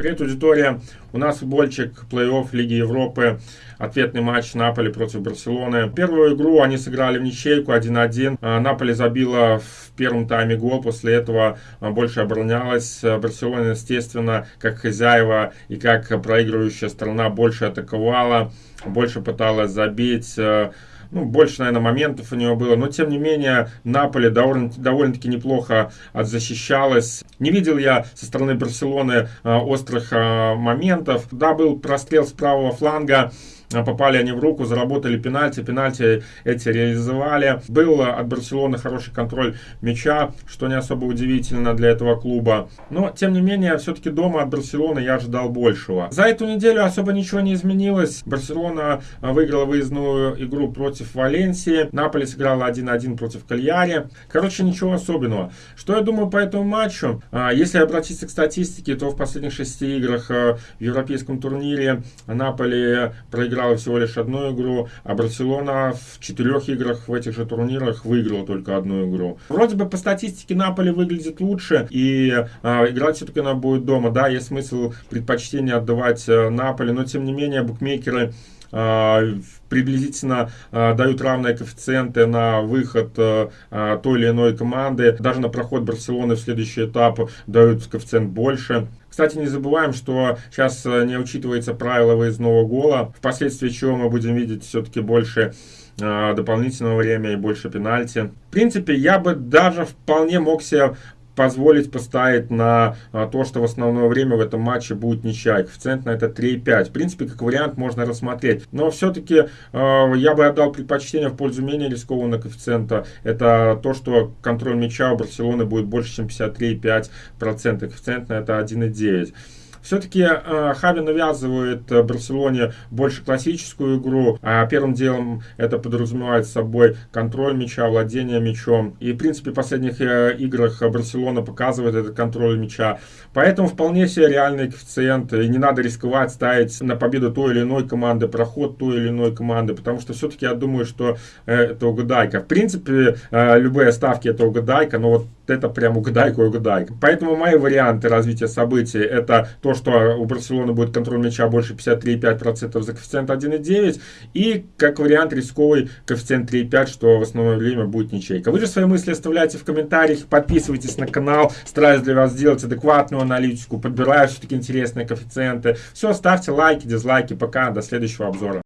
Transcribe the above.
Привет, аудитория! У нас футбольчик плей-офф Лиги Европы. Ответный матч Наполи против Барселоны. Первую игру они сыграли в ничейку 1-1. А, Наполи забила в первом тайме гол. После этого а, больше оборонялась. Барселона, естественно, как хозяева и как проигрывающая страна больше атаковала. Больше пыталась забить ну, больше, наверное, моментов у него было. Но, тем не менее, Наполе довольно, довольно-таки неплохо отзащищалась. Не видел я со стороны Барселоны э, острых э, моментов. Да, был прострел с правого фланга. А, попали они в руку, заработали пенальти, пенальти эти реализовали. Был от Барселоны хороший контроль мяча, что не особо удивительно для этого клуба. Но, тем не менее, все-таки дома от Барселоны я ожидал большего. За эту неделю особо ничего не изменилось. Барселона а, выиграла выездную игру против Валенсии. Наполи сыграла 1-1 против Кальяри. Короче, ничего особенного. Что я думаю по этому матчу? А, если обратиться к статистике, то в последних шести играх в европейском турнире Наполи проиграл проиграла всего лишь одну игру, а Барселона в четырех играх в этих же турнирах выиграла только одну игру. Вроде бы по статистике Наполи выглядит лучше, и э, играть все-таки она будет дома. Да, есть смысл предпочтение отдавать э, Наполи, но тем не менее букмекеры приблизительно э, дают равные коэффициенты на выход э, той или иной команды. Даже на проход Барселоны в следующий этап дают коэффициент больше. Кстати, не забываем, что сейчас э, не учитывается правило выездного гола, впоследствии чего мы будем видеть все-таки больше э, дополнительного времени и больше пенальти. В принципе, я бы даже вполне мог себе позволить поставить на а, то, что в основное время в этом матче будет ничья. Коэффициент на это 3,5. В принципе, как вариант можно рассмотреть. Но все-таки э, я бы отдал предпочтение в пользу менее рискованного коэффициента. Это то, что контроль мяча у Барселоны будет больше, чем 53,5%. Коэффициент на это 1,9. Все-таки э, Хави навязывает э, Барселоне больше классическую игру, а первым делом это подразумевает собой контроль мяча, владение мячом. И, в принципе, в последних э, играх Барселона показывает этот контроль мяча. Поэтому вполне себе реальный коэффициент. И не надо рисковать ставить на победу той или иной команды, проход той или иной команды, потому что все-таки я думаю, что это угадайка. В принципе, любые ставки это угадайка, но вот это прям угадайка, угадайка. Поэтому мои варианты развития событий это то, что у Барселоны будет контроль мяча больше 53,5% за коэффициент 1,9 и как вариант рисковый коэффициент 3,5, что в основное время будет ничейка. Вы же свои мысли оставляйте в комментариях, подписывайтесь на канал, стараюсь для вас сделать адекватную аналитику, подбираю все-таки интересные коэффициенты. Все, ставьте лайки, дизлайки, пока, до следующего обзора.